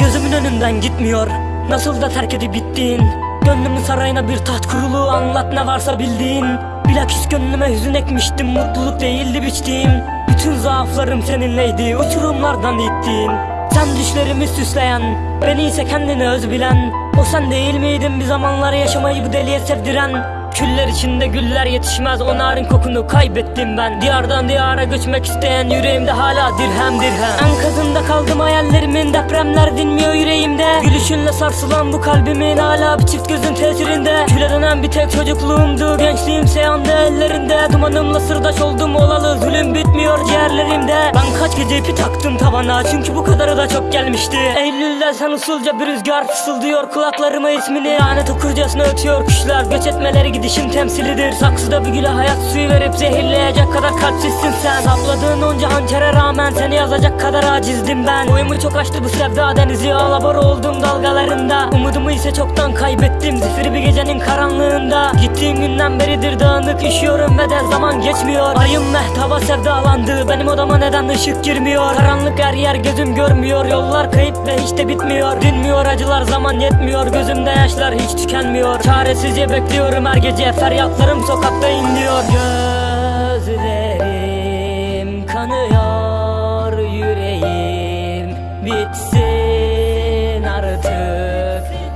Gözümün önünden gitmiyor. Nasıl da terk edip gittin? Gönlümün sarayına bir taht kurulu Anlat ne varsa bildiğin. Bilakis gönlüme hüzün ekmiştim Mutluluk değildi biçtiğim. Bütün zaaflarım seninleydi Uçurumlardan ittin Sen düşlerimi süsleyen Beni ise kendini öz bilen. O sen değil miydin bir zamanlar yaşamayı bu deliye sevdiren? Küller içinde güller yetişmez o narin kokunu kaybettim ben. Diyardan diyara göçmek isteyen yüreğimde hala dirhem dirhem. Enkazında kaldım hayallerimin depremler dinmiyor yüreğimde. Gülüşünle sarsılan bu kalbimin hala bir çift gözün tesirinde. Küle dönen bir tek çocukluğumdu gençliğimse yandı ellerinde. Dumanımla sırdaş oldum olalı zulüm bitmiyor ciğerlerimde. Ben kaç gece ipi taktım tavana çünkü bu kadarı da çok gelmişti. Eylül'de sen usulca bir rüzgar fısıldıyor kulaklarıma ismini Lanet okurcasına ötüyor kuşlar. Göç etmeleri gidişin temsilidir Saksıda bir güle hayat suyu verip zehirleyecek kadar kalpsizsin sen. Sapladığın onca hançere rağmen seni yazacak kadar acizdim ben. Boyumu çok aştı bu sevda denizi. Alabor oldum dalgalarında Umudumu ise çoktan kaybettim. Zifiri bir gecenin karanlığında. Gittiğim günden beridir dağınık üşüyorum ve de zaman geçmiyor. Ayım mehtaba sevdalandı. Benim odama neden ışık girmiyor? Karanlık her yer gözüm görmüyor. Yollar kayıp ve hiç de bitmiyor. Dinmiyor acılar zaman yetmiyor. Gözümde yaşlar hiç tükenmiyor. Çaresizce bekliyorum her gece. Feryatlarım sokakta inliyor. Gözlerim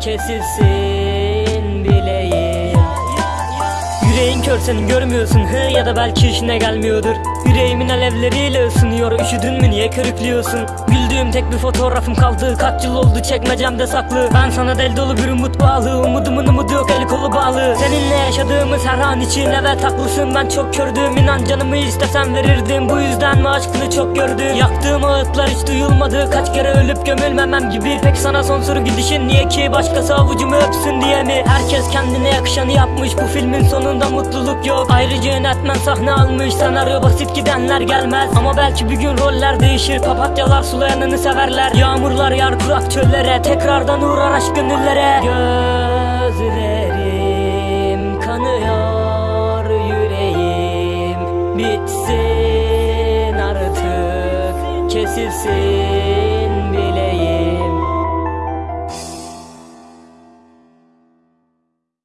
kesilsin bileğim Yüreğin kör senin görmüyorsun. Hı ya da belki işine gelmiyordur. Yüreğimin alevleriyle ısınıyor. Üşüdün mü niye körüklüyorsun? Güldüğüm tek bir fotoğrafım kaldı. Kaç yıl oldu çekmecemde saklı. Ben sana del dolu bir umut bağlı. Umudumun umudu yok eli kolu bağlı. Seninle yaşadığımız her an için evet haklısın ben çok kördüm inan canımı istesem verirdim. Bu yüzden mi aşkını çok gördüm? Yaktığım ağıtlar hiç duyulmadı. Kaç kere ölüp gömülmemem gibi. Peki sana son soru gidişin niye ki? Başkası avucumu öpsün diye mi? Herkes kendine yakışanı yapmış. Bu filmin sonunda mutluluk yok. Ayrıca yönetmen sahne almış. Senaryo basit gidenler gelmez. Ama belki bir gün roller değişir. Papatyalar sulayanını severler. Yağmurlar yar kurak çöllere. Tekrardan uğrar aşk gönüllere. Gözlerim kanıyor yüreğim bitsin artık. Kesilsin